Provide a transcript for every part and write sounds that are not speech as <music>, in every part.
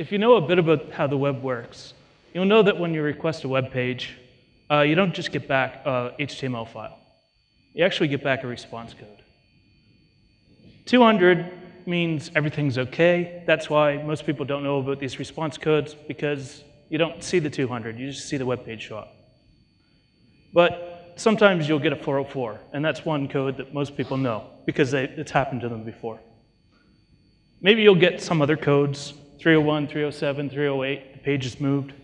if you know a bit about how the web works, you'll know that when you request a web page, uh, you don't just get back a HTML file. You actually get back a response code. 200 means everything's okay. That's why most people don't know about these response codes because you don't see the 200, you just see the web page show up. But sometimes you'll get a 404, and that's one code that most people know because they, it's happened to them before. Maybe you'll get some other codes, 301, 307, 308, the page is moved.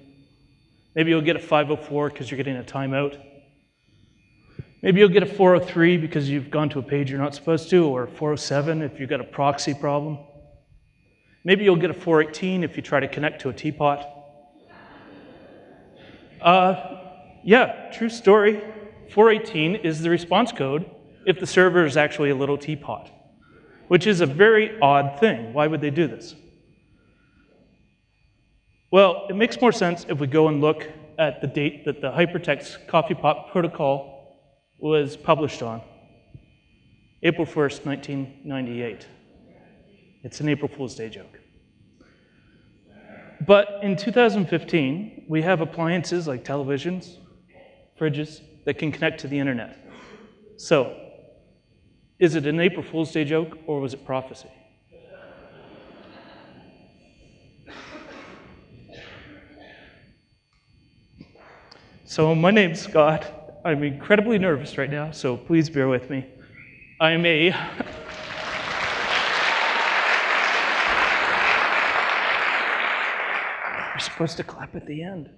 Maybe you'll get a 504 because you're getting a timeout. Maybe you'll get a 403 because you've gone to a page you're not supposed to, or 407 if you've got a proxy problem. Maybe you'll get a 418 if you try to connect to a teapot. Uh, yeah, true story. 418 is the response code if the server is actually a little teapot, which is a very odd thing. Why would they do this? Well, it makes more sense if we go and look at the date that the hypertext coffee pot protocol was published on. April 1st, 1998. It's an April Fool's Day joke. But in 2015, we have appliances like televisions, fridges, that can connect to the internet. So, is it an April Fool's Day joke or was it prophecy? So my name's Scott. I'm incredibly nervous right now, so please bear with me. I'm a <laughs> You're supposed to clap at the end.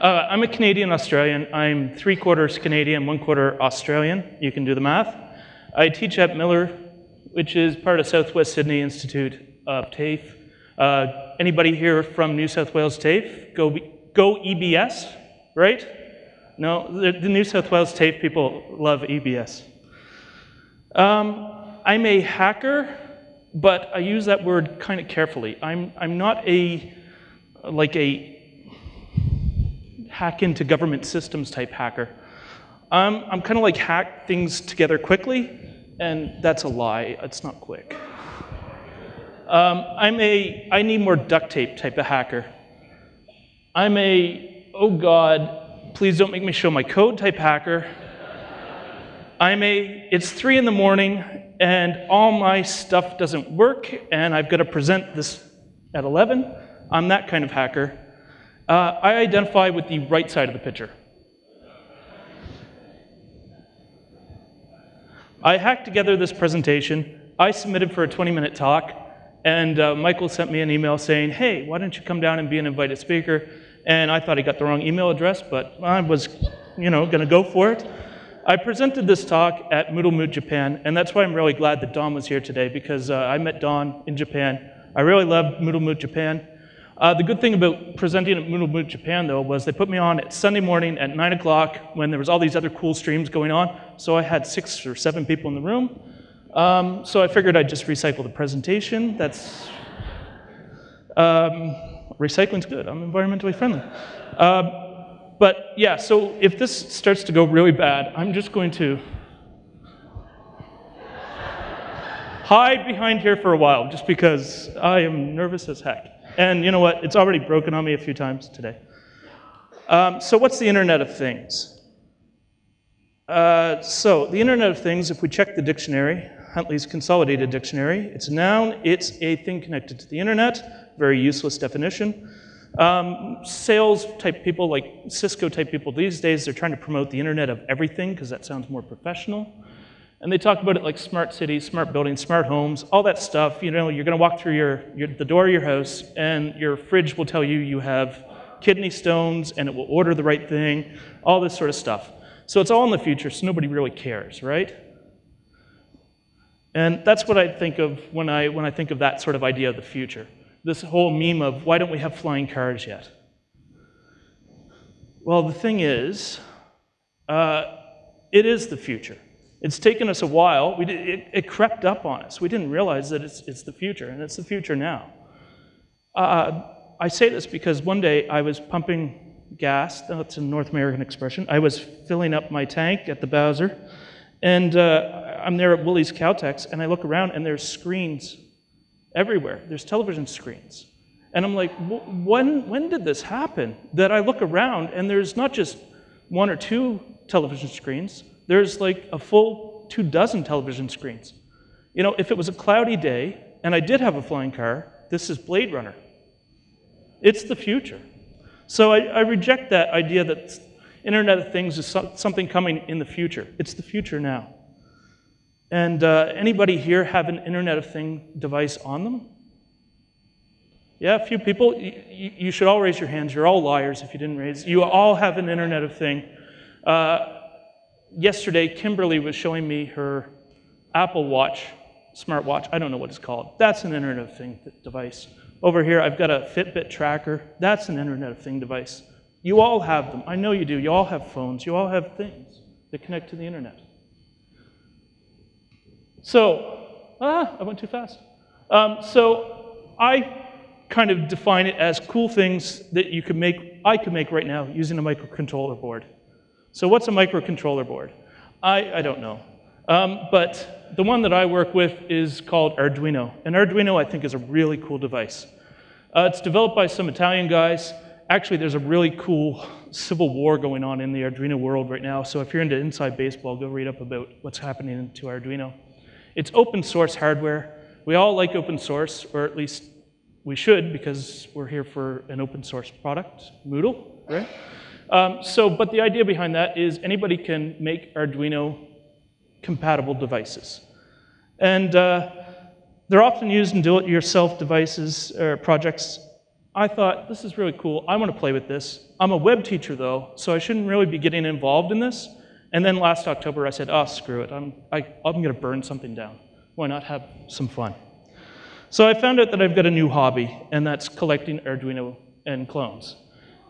Uh, I'm a Canadian Australian. I'm three quarters Canadian, one quarter Australian. You can do the math. I teach at Miller, which is part of Southwest Sydney Institute of TAFE. Uh, anybody here from New South Wales TAFE? Go, go EBS right? No, the, the New South Wales TAFE people love EBS. Um, I'm a hacker, but I use that word kind of carefully. I'm, I'm not a, like a hack into government systems type hacker. Um, I'm kind of like hack things together quickly, and that's a lie. It's not quick. Um, I'm a, I need more duct tape type of hacker. I'm a oh God, please don't make me show my code type hacker. I'm a, it's three in the morning and all my stuff doesn't work and I've got to present this at 11. I'm that kind of hacker. Uh, I identify with the right side of the picture. I hacked together this presentation. I submitted for a 20 minute talk and uh, Michael sent me an email saying, hey, why don't you come down and be an invited speaker? And I thought he got the wrong email address, but I was, you know, going to go for it. I presented this talk at Moodle Moot Japan, and that's why I'm really glad that Don was here today, because uh, I met Don in Japan. I really loved Moodle Moot Japan. Uh, the good thing about presenting at Moodle Moot Japan, though, was they put me on at Sunday morning at 9 o'clock when there was all these other cool streams going on, so I had six or seven people in the room. Um, so I figured I'd just recycle the presentation. That's... Um, recycling's good. I'm environmentally friendly. Uh, but yeah, so if this starts to go really bad, I'm just going to hide behind here for a while just because I am nervous as heck. And you know what? It's already broken on me a few times today. Um, so what's the Internet of Things? Uh, so the Internet of Things, if we check the dictionary, Huntley's Consolidated Dictionary, it's a noun, it's a thing connected to the Internet, very useless definition. Um, sales type people, like Cisco type people these days, they're trying to promote the Internet of everything because that sounds more professional. And they talk about it like smart cities, smart buildings, smart homes, all that stuff. You know, you're going to walk through your, your, the door of your house, and your fridge will tell you you have kidney stones, and it will order the right thing, all this sort of stuff. So it's all in the future, so nobody really cares, right? And that's what I think of when I, when I think of that sort of idea of the future this whole meme of why don't we have flying cars yet? Well, the thing is, uh, it is the future. It's taken us a while. Did, it, it, crept up on us. We didn't realize that it's, it's the future, and it's the future now. Uh, I say this because one day I was pumping gas, that's a North American expression. I was filling up my tank at the Bowser, and uh, I'm there at Willie's Caltex, and I look around, and there's screens everywhere. There's television screens. And I'm like, when, when did this happen? That I look around and there's not just one or two television screens, there's like a full two dozen television screens. You know, if it was a cloudy day and I did have a flying car, this is Blade Runner. It's the future. So I, I reject that idea that Internet of Things is so, something coming in the future. It's the future now. And uh, anybody here have an Internet of Thing device on them? Yeah, a few people. You, you, should all raise your hands. You're all liars if you didn't raise. You all have an Internet of Thing. Uh, yesterday, Kimberly was showing me her Apple Watch, smartwatch. I don't know what it's called. That's an Internet of Thing device. Over here, I've got a Fitbit tracker. That's an Internet of Thing device. You all have them. I know you do. You all have phones. You all have things that connect to the internet. So, ah, I went too fast. Um, so I kind of define it as cool things that you could make, I could make right now using a microcontroller board. So what's a microcontroller board? I, I don't know. Um, but the one that I work with is called Arduino. And Arduino, I think, is a really cool device. Uh, it's developed by some Italian guys. Actually, there's a really cool civil war going on in the Arduino world right now. So if you're into inside baseball, go read up about what's happening to Arduino. It's open source hardware. We all like open source, or at least we should because we're here for an open source product, Moodle, right? Um, so, but the idea behind that is anybody can make Arduino compatible devices. And uh, they're often used in do-it-yourself devices or projects. I thought, this is really cool. I want to play with this. I'm a web teacher, though, so I shouldn't really be getting involved in this. And then last October, I said, oh, screw it. I'm, I'm going to burn something down. Why not have some fun? So I found out that I've got a new hobby, and that's collecting Arduino and clones.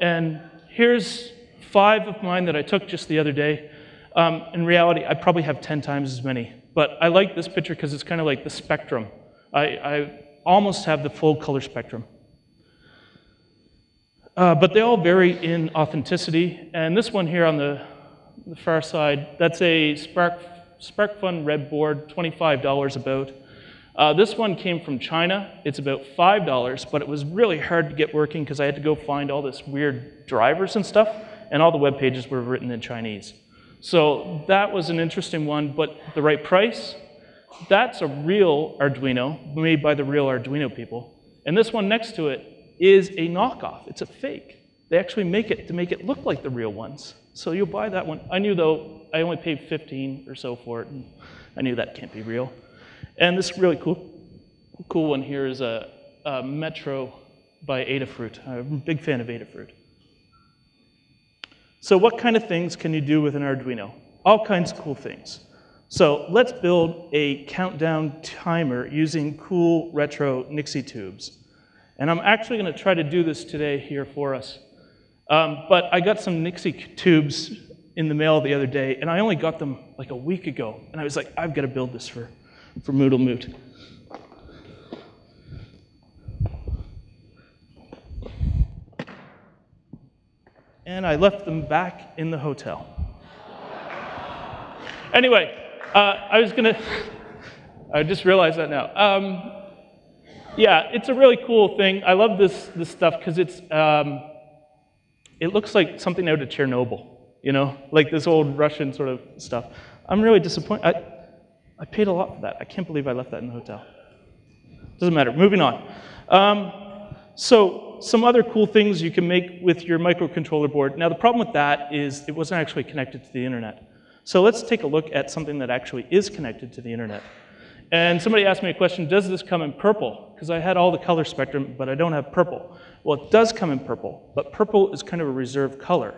And here's five of mine that I took just the other day. Um, in reality, I probably have 10 times as many. But I like this picture because it's kind of like the spectrum. I, I, almost have the full color spectrum. Uh, but they all vary in authenticity. And this one here on the the far side, that's a Spark, SparkFun Red board, $25 about. Uh, this one came from China. It's about $5, but it was really hard to get working because I had to go find all this weird drivers and stuff, and all the web pages were written in Chinese. So that was an interesting one, but the right price, that's a real Arduino made by the real Arduino people. And this one next to it is a knockoff. It's a fake. They actually make it to make it look like the real ones. So you'll buy that one. I knew though, I only paid 15 or so for it, and I knew that can't be real. And this really cool, cool one here is a, a Metro by Adafruit. I'm a big fan of Adafruit. So what kind of things can you do with an Arduino? All kinds of cool things. So let's build a countdown timer using cool retro Nixie tubes. And I'm actually going to try to do this today here for us. Um, but I got some Nixie tubes in the mail the other day, and I only got them like a week ago. And I was like, I've got to build this for, for Moodle Moot. And I left them back in the hotel. anyway, uh, I was going <laughs> to, I just realized that now. Um, yeah, it's a really cool thing. I love this, this stuff because it's, um, it looks like something out of Chernobyl, you know, like this old Russian sort of stuff. I'm really disappointed. I, I paid a lot for that. I can't believe I left that in the hotel. Doesn't matter. Moving on. Um, so some other cool things you can make with your microcontroller board. Now the problem with that is it wasn't actually connected to the internet. So let's take a look at something that actually is connected to the internet. And somebody asked me a question, does this come in purple? Because I had all the color spectrum, but I don't have purple. Well, it does come in purple, but purple is kind of a reserved color.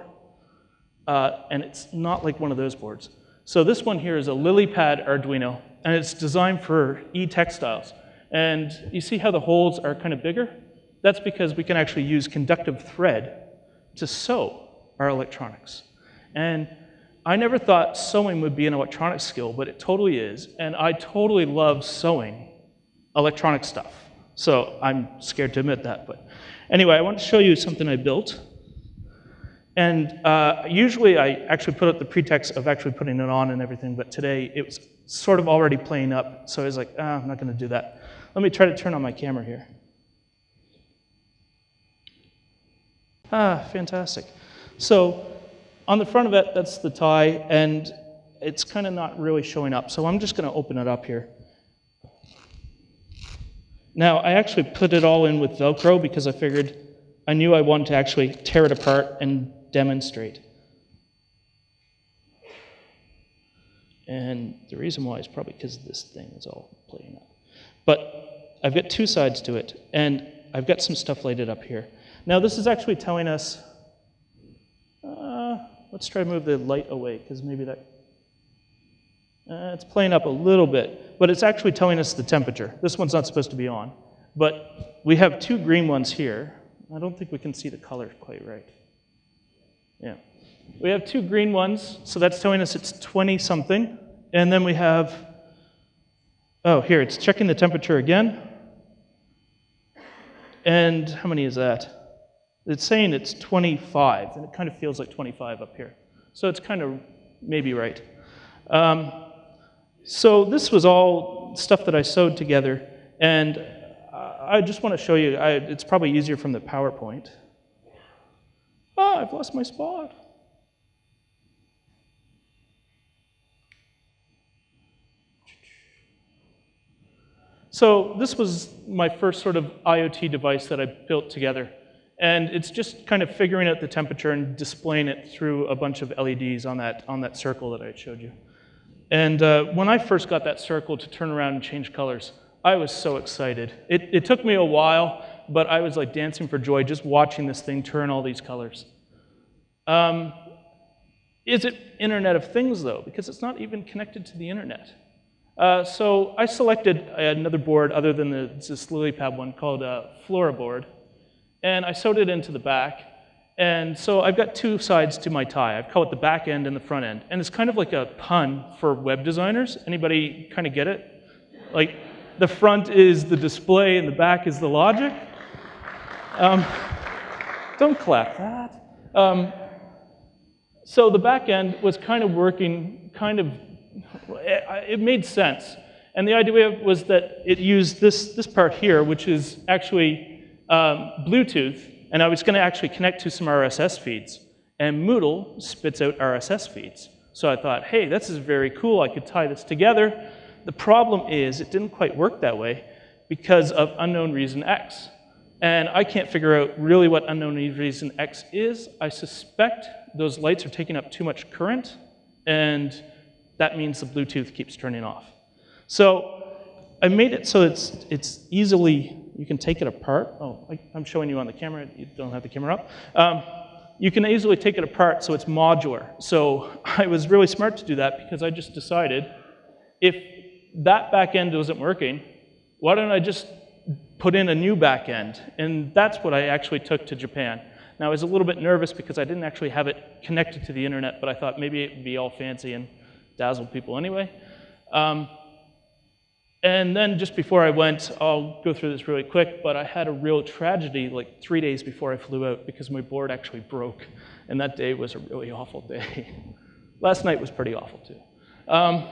Uh, and it's not like one of those boards. So this one here is a LilyPad Arduino, and it's designed for e-textiles. And you see how the holes are kind of bigger? That's because we can actually use conductive thread to sew our electronics. And I never thought sewing would be an electronic skill, but it totally is. And I totally love sewing electronic stuff. So I'm scared to admit that, but Anyway, I want to show you something I built. And uh, usually I actually put up the pretext of actually putting it on and everything, but today it was sort of already playing up, so I was like, ah, I'm not going to do that. Let me try to turn on my camera here. Ah, fantastic. So on the front of it, that's the tie, and it's kind of not really showing up. So I'm just going to open it up here. Now, I actually put it all in with Velcro because I figured I knew I wanted to actually tear it apart and demonstrate. And the reason why is probably because this thing is all playing up. But I've got two sides to it, and I've got some stuff lighted up here. Now, this is actually telling us, uh, let's try to move the light away, because maybe that, uh, it's playing up a little bit, but it's actually telling us the temperature. This one's not supposed to be on, but we have two green ones here. I don't think we can see the color quite right. Yeah. We have two green ones, so that's telling us it's 20 something. And then we have, oh, here, it's checking the temperature again. And how many is that? It's saying it's 25, and it kind of feels like 25 up here. So it's kind of maybe right. Um, so this was all stuff that I sewed together, and I just want to show you, I, it's probably easier from the PowerPoint. Ah, I've lost my spot. So this was my first sort of IoT device that I built together. And it's just kind of figuring out the temperature and displaying it through a bunch of LEDs on that, on that circle that I showed you. And uh, when I first got that circle to turn around and change colors, I was so excited. It, it took me a while, but I was like dancing for joy just watching this thing turn all these colors. Um, is it Internet of Things, though? Because it's not even connected to the internet. Uh, so I selected another board other than the, this LilyPad one called a uh, Flora board, and I sewed it into the back. And so I've got two sides to my tie. I've called it the back end and the front end. And it's kind of like a pun for web designers. Anybody kind of get it? Like the front is the display and the back is the logic. Um, don't clap that. Um, so the back end was kind of working kind of it made sense. And the idea was that it used this, this part here, which is actually um, Bluetooth, and I was going to actually connect to some RSS feeds. And Moodle spits out RSS feeds. So I thought, hey, this is very cool. I could tie this together. The problem is it didn't quite work that way because of unknown reason X. And I can't figure out really what unknown reason X is. I suspect those lights are taking up too much current, and that means the Bluetooth keeps turning off. So I made it so it's, it's easily, you can take it apart. Oh, I, am showing you on the camera. You don't have the camera up. Um, you can easily take it apart so it's modular. So <laughs> I was really smart to do that because I just decided if that back end wasn't working, why don't I just put in a new back end? And that's what I actually took to Japan. Now, I was a little bit nervous because I didn't actually have it connected to the internet, but I thought maybe it would be all fancy and dazzle people anyway. Um, and then just before I went, I'll go through this really quick, but I had a real tragedy like three days before I flew out because my board actually broke. And that day was a really awful day. <laughs> Last night was pretty awful too. Um,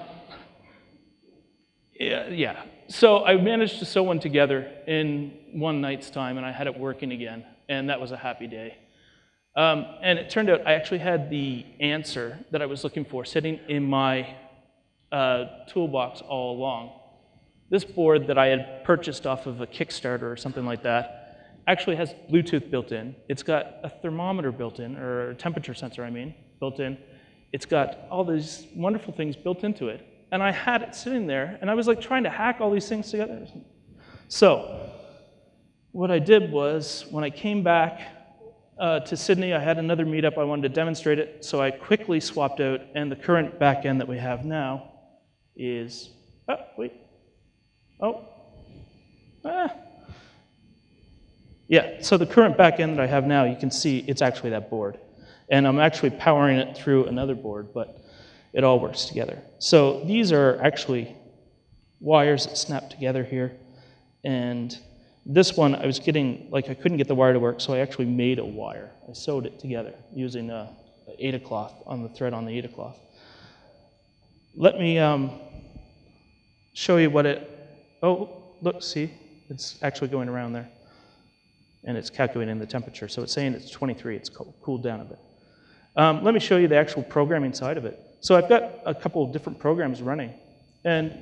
yeah, yeah. So I managed to sew one together in one night's time, and I had it working again, and that was a happy day. Um, and it turned out I actually had the answer that I was looking for sitting in my uh, toolbox all along. This board that I had purchased off of a Kickstarter or something like that actually has Bluetooth built in. It's got a thermometer built in, or a temperature sensor, I mean, built in. It's got all these wonderful things built into it. And I had it sitting there, and I was like trying to hack all these things together. So, what I did was, when I came back uh, to Sydney, I had another meetup. I wanted to demonstrate it, so I quickly swapped out, and the current backend that we have now is, oh, wait, oh, ah. Yeah, so the current backend that I have now, you can see it's actually that board. And I'm actually powering it through another board, but it all works together. So these are actually wires that snap together here, and this one, I was getting, like I couldn't get the wire to work, so I actually made a wire. I sewed it together using a, a Aida cloth on the thread on the Aida cloth. Let me um, show you what it, oh, look, see, it's actually going around there. and it's calculating the temperature. So it's saying it's 23, it's cooled down a bit. Um, let me show you the actual programming side of it. So I've got a couple of different programs running, and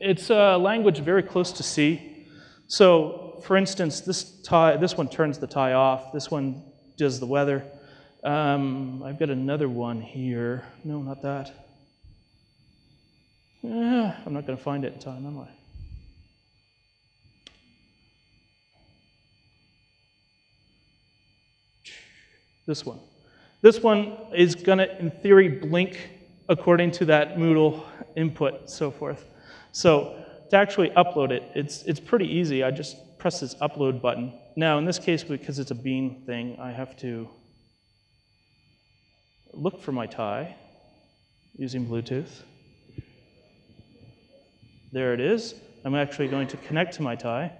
it's a language very close to C. So for instance, this, tie, this one turns the tie off, this one does the weather. Um, I've got another one here. No, not that. Eh, I'm not going to find it in time, am I? This one. This one is going to, in theory, blink according to that Moodle input, so forth. So to actually upload it, it's, it's pretty easy. I just press this upload button. Now, in this case, because it's a bean thing, I have to look for my tie using Bluetooth. There it is. I'm actually going to connect to my tie.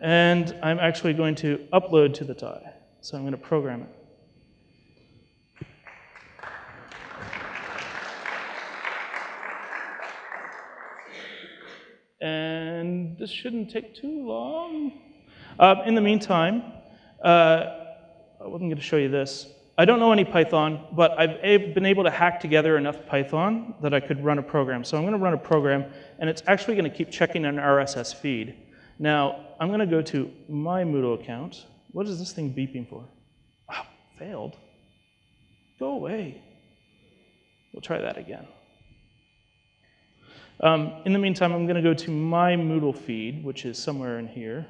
And I'm actually going to upload to the tie. So I'm going to program it. And this shouldn't take too long. Uh, in the meantime, uh, I wasn't going to show you this. I don't know any Python, but I've been able to hack together enough Python that I could run a program. So I'm going to run a program, and it's actually going to keep checking an RSS feed. Now, I'm going to go to my Moodle account. What is this thing beeping for? Oh, failed. Go away. We'll try that again. Um, in the meantime, I'm going to go to my Moodle feed, which is somewhere in here.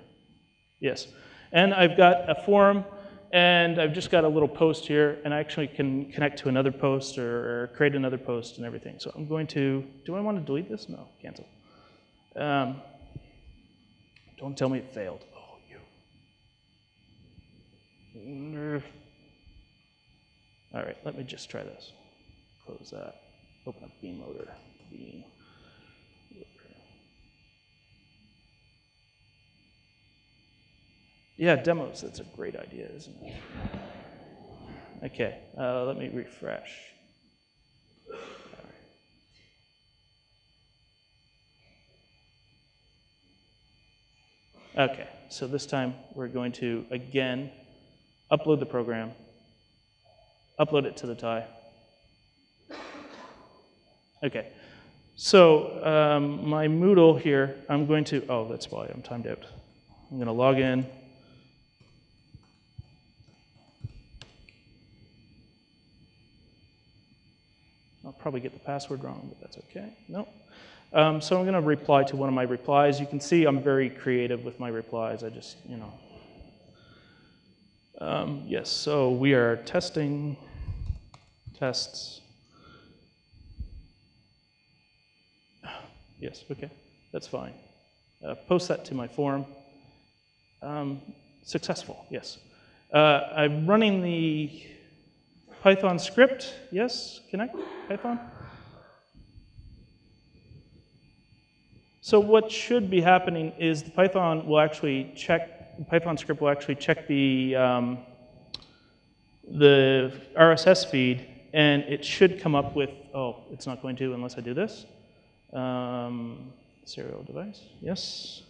Yes. And I've got a forum, and I've just got a little post here, and I actually can connect to another post or, or create another post and everything. So I'm going to, do I want to delete this? No, cancel. Um, don't tell me it failed. Oh, you. All right, let me just try this. Close that. Open up Bean Loader. Bean. Yeah, demos, that's a great idea, isn't it? Okay, uh, let me refresh. Okay, so this time we're going to, again, upload the program, upload it to the tie. Okay, so um, my Moodle here, I'm going to, oh, that's why I'm timed out. I'm going to log in. I'll probably get the password wrong, but that's okay. No. Um, so I'm going to reply to one of my replies. You can see I'm very creative with my replies. I just, you know. Um, yes, so we are testing tests. <sighs> Yes, okay, that's fine. Uh, post that to my forum. Um, successful, yes. Uh, I'm running the Python script, yes, connect, Python. So what should be happening is the Python will actually check, Python script will actually check the, um, the RSS feed, and it should come up with, oh, it's not going to unless I do this. Um, serial device, yes.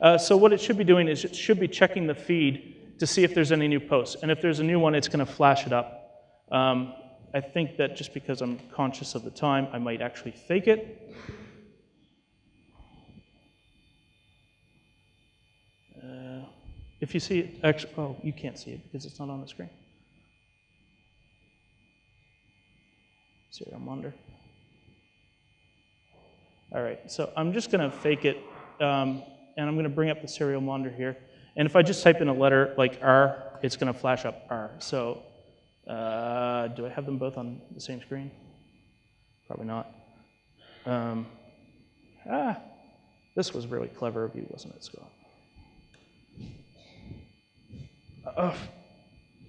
Uh, so what it should be doing is it should be checking the feed to see if there's any new posts. And if there's a new one, it's going to flash it up. Um, I think that just because I'm conscious of the time, I might actually fake it. If you see it, actually, oh, you can't see it because it's not on the screen. Serial monitor. All right, so I'm just going to fake it, um, and I'm going to bring up the serial monitor here. And if I just type in a letter like R, it's going to flash up R. So uh, do I have them both on the same screen? Probably not. Um, ah, this was really clever of you, wasn't it, Scott? Oh,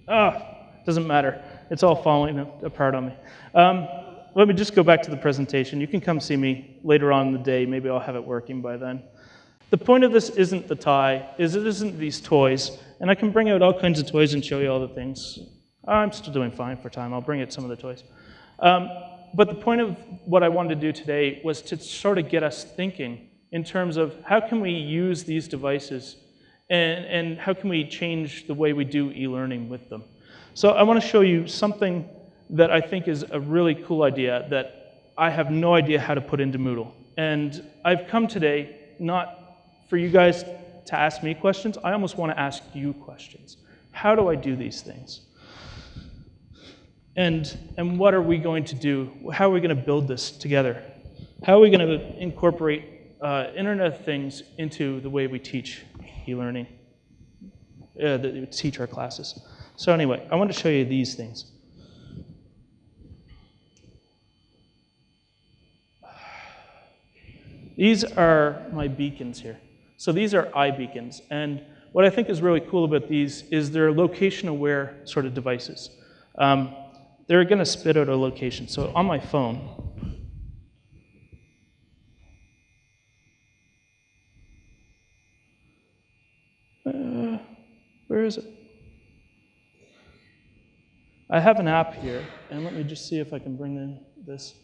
oh, doesn't matter. It's all falling apart on me. Um, let me just go back to the presentation. You can come see me later on in the day. Maybe I'll have it working by then. The point of this isn't the tie, is it isn't these toys. And I can bring out all kinds of toys and show you all the things. I'm still doing fine for time. I'll bring it some of the toys. Um, but the point of what I wanted to do today was to sort of get us thinking in terms of how can we use these devices and, and how can we change the way we do e-learning with them. So I want to show you something that I think is a really cool idea that I have no idea how to put into Moodle. And I've come today not for you guys to ask me questions, I almost want to ask you questions. How do I do these things? And, and what are we going to do? How are we going to build this together? How are we going to incorporate uh, Internet of Things into the way we teach e-learning, uh, that teach our classes? So anyway, I want to show you these things. These are my beacons here. So these are iBeacons. And what I think is really cool about these is they're location-aware sort of devices. Um, they're going to spit out a location. So on my phone, uh, where is it? I have an app here, and let me just see if I can bring in this.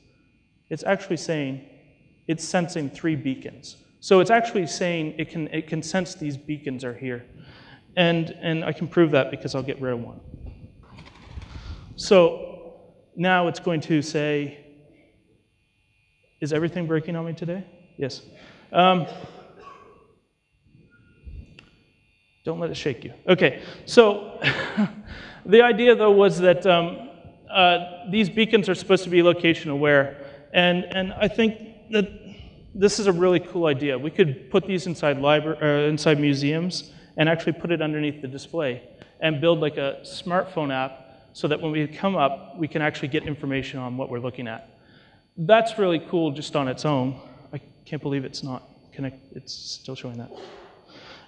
It's actually saying it's sensing three beacons. So it's actually saying it can, it can sense these beacons are here. And, and I can prove that because I'll get rid of one. So now it's going to say, is everything breaking on me today? Yes. Um, don't let it shake you. Okay, so <laughs> the idea though was that um, uh, these beacons are supposed to be location aware. And, and I think that this is a really cool idea. We could put these inside, library, uh, inside museums and actually put it underneath the display and build like a smartphone app so that when we come up, we can actually get information on what we're looking at. That's really cool just on its own. I can't believe it's not connect. It's still showing that.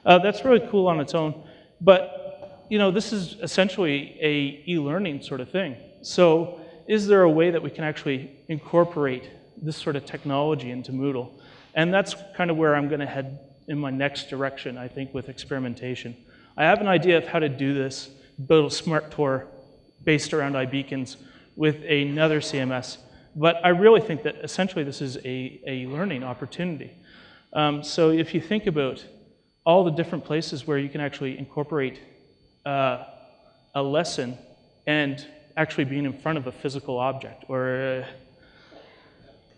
Uh, that's really cool on its own. But you know, this is essentially a e-learning sort of thing. So is there a way that we can actually incorporate this sort of technology into Moodle. And that's kind of where I'm going to head in my next direction, I think, with experimentation. I have an idea of how to do this, build a smart tour based around iBeacons with another CMS. But I really think that essentially this is a, a learning opportunity. Um, so if you think about all the different places where you can actually incorporate uh, a lesson and actually being in front of a physical object or uh,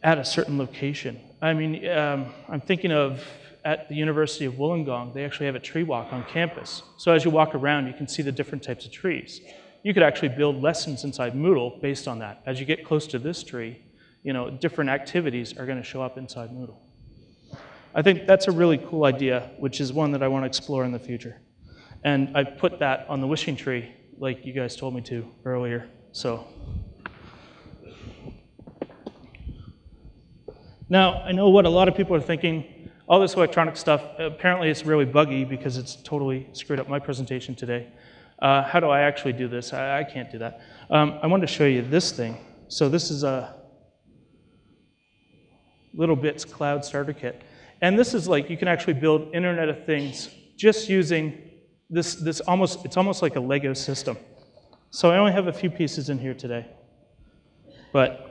at a certain location. I mean, um, I'm thinking of at the University of Wollongong, they actually have a tree walk on campus. So as you walk around, you can see the different types of trees. You could actually build lessons inside Moodle based on that. As you get close to this tree, you know, different activities are going to show up inside Moodle. I think that's a really cool idea, which is one that I want to explore in the future. And I put that on the wishing tree, like you guys told me to earlier. So Now, I know what a lot of people are thinking. All this electronic stuff, apparently it's really buggy because it's totally screwed up my presentation today. Uh, how do I actually do this? I, I can't do that. Um, I wanted to show you this thing. So this is a littleBits cloud starter kit. And this is like, you can actually build Internet of Things just using this, this almost, it's almost like a Lego system. So I only have a few pieces in here today. But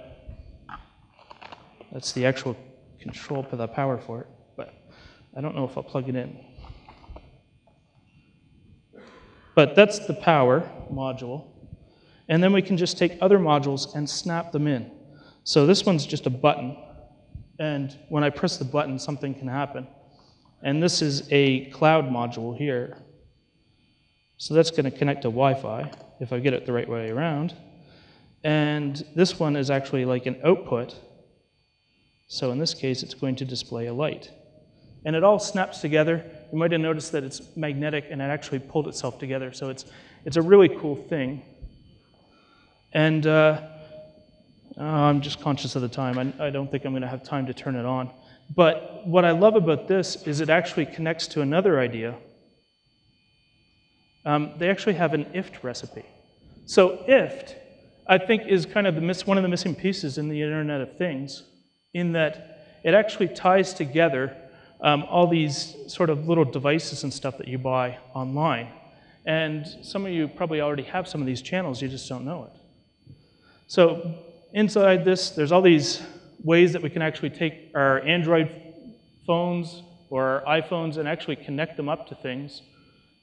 that's the actual control for the power for it, but I don't know if I'll plug it in. But that's the power module. And then we can just take other modules and snap them in. So this one's just a button. And when I press the button, something can happen. And this is a cloud module here. So that's going to connect to Wi-Fi, if I get it the right way around. And this one is actually like an output so in this case, it's going to display a light. And it all snaps together. You might have noticed that it's magnetic and it actually pulled itself together. So it's, it's a really cool thing. And uh, oh, I'm just conscious of the time. I, I don't think I'm going to have time to turn it on. But what I love about this is it actually connects to another idea. Um, they actually have an IFTTT recipe. So IFTTT, I think, is kind of the miss, one of the missing pieces in the Internet of Things in that it actually ties together um, all these sort of little devices and stuff that you buy online. And some of you probably already have some of these channels, you just don't know it. So inside this, there's all these ways that we can actually take our Android phones or our iPhones and actually connect them up to things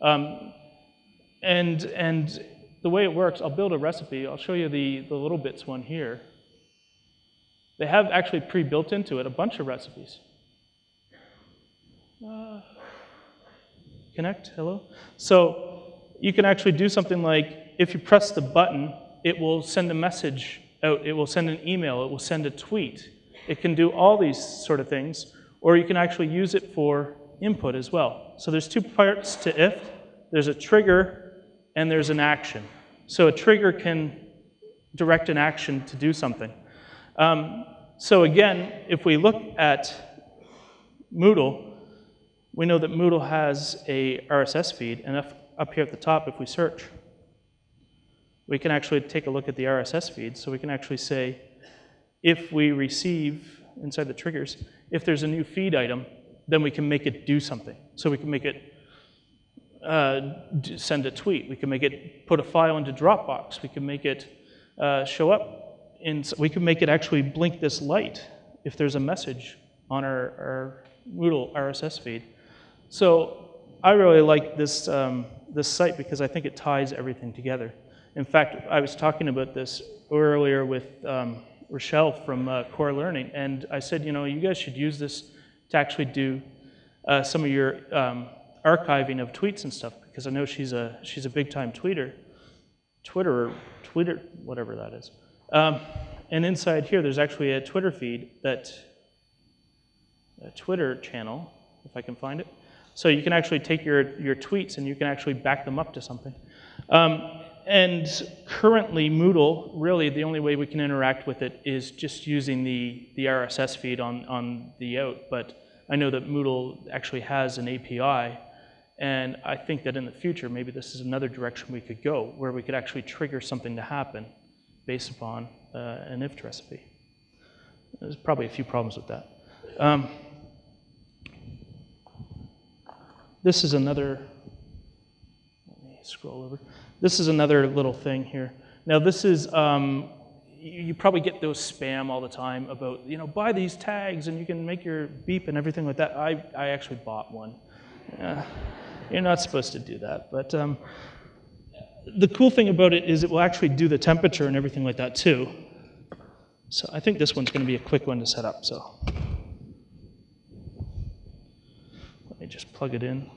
Um, and, and the way it works, I'll build a recipe. I'll show you the, the little bits one here. They have actually pre-built into it a bunch of recipes. Uh, connect, hello? So you can actually do something like, if you press the button, it will send a message out, it will send an email, it will send a tweet. It can do all these sort of things, or you can actually use it for input as well. So there's two parts to if. There's a trigger and there's an action. So a trigger can direct an action to do something. Um, so again, if we look at Moodle, we know that Moodle has a RSS feed, and if, up here at the top, if we search, we can actually take a look at the RSS feed. So we can actually say, if we receive, inside the triggers, if there's a new feed item, then we can make it do something. So we can make it uh, send a tweet. We can make it put a file into Dropbox. We can make it uh, show up. In, we can make it actually blink this light if there's a message on our, our Moodle RSS feed. So I really like this, um, this site because I think it ties everything together. In fact, I was talking about this earlier with um, Rochelle from uh, Core Learning, and I said, you know, you guys should use this to actually do uh, some of your um, archiving of tweets and stuff, because I know she's a, she's a big-time tweeter, Twitter, Twitter, whatever that is. Um, and inside here, there's actually a Twitter feed that, a Twitter channel, if I can find it. So you can actually take your, your tweets and you can actually back them up to something. Um, and currently, Moodle, really the only way we can interact with it is just using the, the RSS feed on, on the out. But I know that Moodle actually has an API, and I think that in the future, maybe this is another direction we could go, where we could actually trigger something to happen based upon uh, an IFTTT recipe. There's probably a few problems with that. Um, this is another, let me scroll over. This is another little thing here. Now this is, um, you, you, probably get those spam all the time about, you know, buy these tags and you can make your beep and everything like that. I, I actually bought one. You're not supposed to do that, but um, the cool thing about it is it will actually do the temperature and everything like that too. So I think this one's going to be a quick one to set up, so. Let me just plug it in.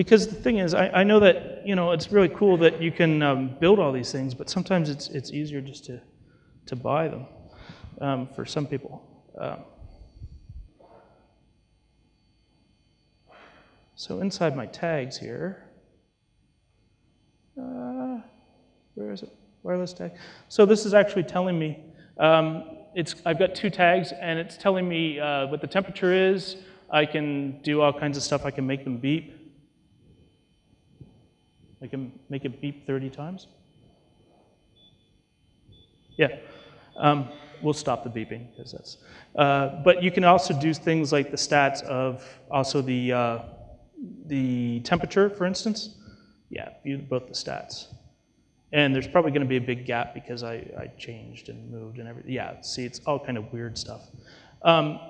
Because the thing is, I, I, know that you know it's really cool that you can um, build all these things, but sometimes it's it's easier just to to buy them um, for some people. Um, so inside my tags here, uh, where is it? Wireless tag. So this is actually telling me um, it's I've got two tags, and it's telling me uh, what the temperature is. I can do all kinds of stuff. I can make them beep. I can make it beep 30 times. Yeah, um, we'll stop the beeping because that's. Uh, but you can also do things like the stats of also the uh, the temperature, for instance. Yeah, view both the stats. And there's probably going to be a big gap because I, I changed and moved and everything. Yeah, see, it's all kind of weird stuff. Um,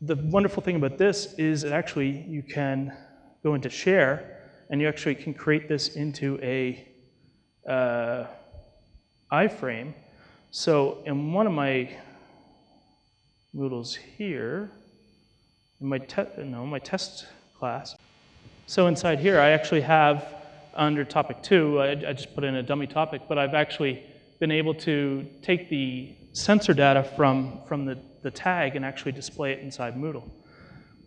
the wonderful thing about this is actually you can go into share and you actually can create this into a uh, iframe. So in one of my Moodles here, in my, no, my test class, so inside here I actually have under topic two, I, I just put in a dummy topic, but I've actually been able to take the sensor data from, from the, the tag and actually display it inside Moodle.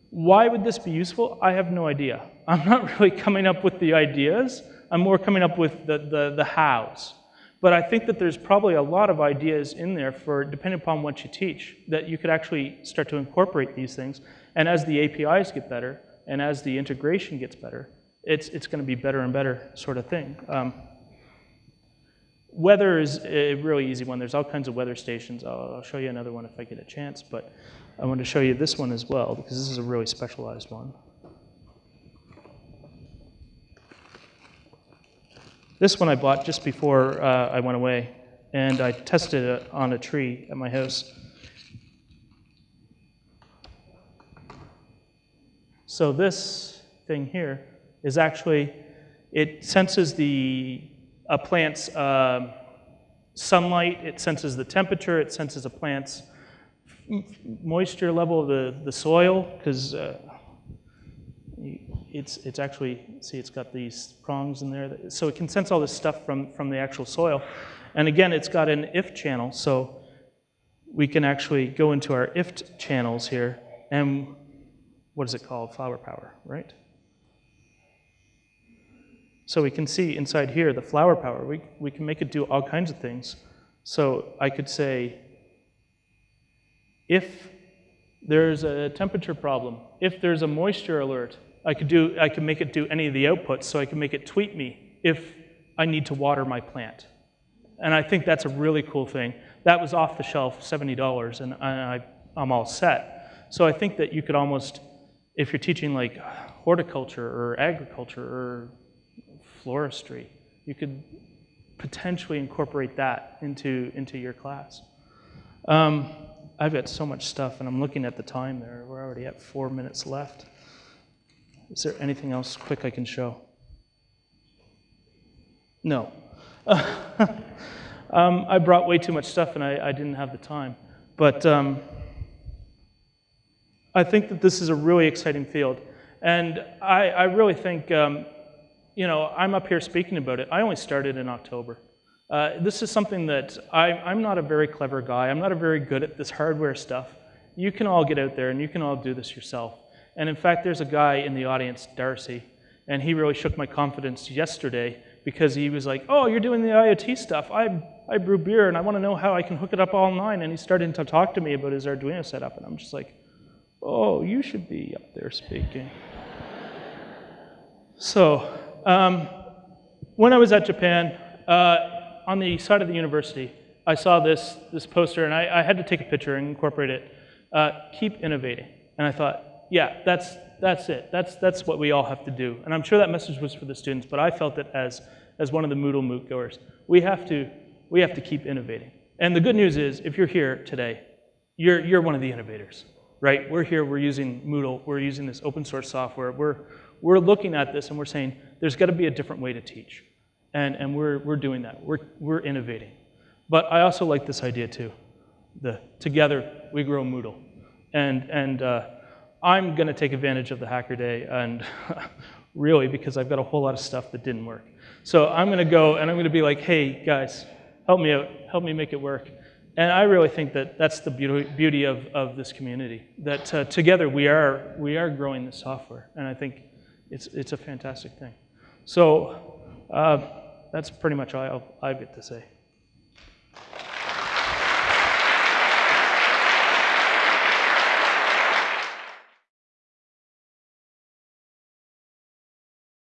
Why would this be useful? I have no idea. I'm not really coming up with the ideas. I'm more coming up with the, the, the hows. But I think that there's probably a lot of ideas in there for, depending upon what you teach, that you could actually start to incorporate these things. And as the APIs get better, and as the integration gets better, it's, it's going to be better and better sort of thing. Um, weather is a really easy one. There's all kinds of weather stations. I'll, I'll show you another one if I get a chance. But I want to show you this one as well, because this is a really specialized one. This one I bought just before uh, I went away. and I tested it on a tree at my house. So this thing here is actually, it senses the, a plant's um, sunlight, it senses the temperature, it senses a plant's moisture level of the, the soil, because uh, it's, it's actually, see, it's got these prongs in there. That, so it can sense all this stuff from, from the actual soil. And again, it's got an IFTTT channel, so we can actually go into our IFTTT channels here, and what is it called? Flower power, right? So we can see inside here the flower power. We, we can make it do all kinds of things. So I could say, if there's a temperature problem, if there's a moisture alert, I could, do, I could make it do any of the outputs, so I can make it tweet me if I need to water my plant. And I think that's a really cool thing. That was off the shelf, $70, and I, I'm all set. So I think that you could almost, if you're teaching like horticulture or agriculture or floristry, you could potentially incorporate that into, into your class. Um, I've got so much stuff, and I'm looking at the time there. We're already at four minutes left. Is there anything else quick I can show? No. <laughs> um, I brought way too much stuff and I, I didn't have the time. But um, I think that this is a really exciting field. And I, I really think, um, you know, I'm up here speaking about it. I only started in October. Uh, this is something that I, I'm not a very clever guy. I'm not a very good at this hardware stuff. You can all get out there and you can all do this yourself. And in fact, there's a guy in the audience, Darcy, and he really shook my confidence yesterday because he was like, oh, you're doing the IoT stuff. I, I brew beer and I want to know how I can hook it up online. And he started to talk to me about his Arduino setup. And I'm just like, oh, you should be up there speaking. so um, when I was at Japan, uh, on the side of the university, I saw this, this poster and I, I had to take a picture and incorporate it. Uh, keep innovating. And I thought, yeah, that's, that's it. That's, that's what we all have to do. And I'm sure that message was for the students, but I felt it as, as one of the MoodleMoot goers. We have, to, we have to keep innovating. And the good news is, if you're here today, you're, you're one of the innovators, right? We're here, we're using Moodle, we're using this open source software. We're, we're looking at this and we're saying, there's got to be a different way to teach. And, and we're, we're doing that. We're, we're innovating. But I also like this idea too. The together we grow Moodle. And, and uh, I'm going to take advantage of the Hacker Day, and <laughs> really because I've got a whole lot of stuff that didn't work. So I'm going to go and I'm going to be like, hey, guys, help me out, help me make it work. And I really think that that's the beauty, of, of this community, that uh, together we are, we are growing the software, and I think it's, it's a fantastic thing. So uh, that's pretty much all I get to say.